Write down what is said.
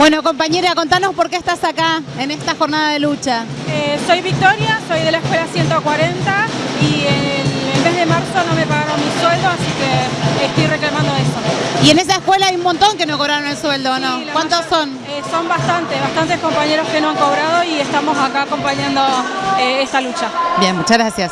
Bueno, compañera, contanos por qué estás acá en esta jornada de lucha. Eh, soy Victoria, soy de la escuela 140 y el, el mes de marzo no me pagaron mi sueldo, así que estoy reclamando eso. Y en esa escuela hay un montón que no cobraron el sueldo, ¿no? Sí, ¿Cuántos son? eh, son bastantes, bastantes compañeros que no han cobrado y estamos acá acompañando eh, esta lucha. Bien, muchas gracias.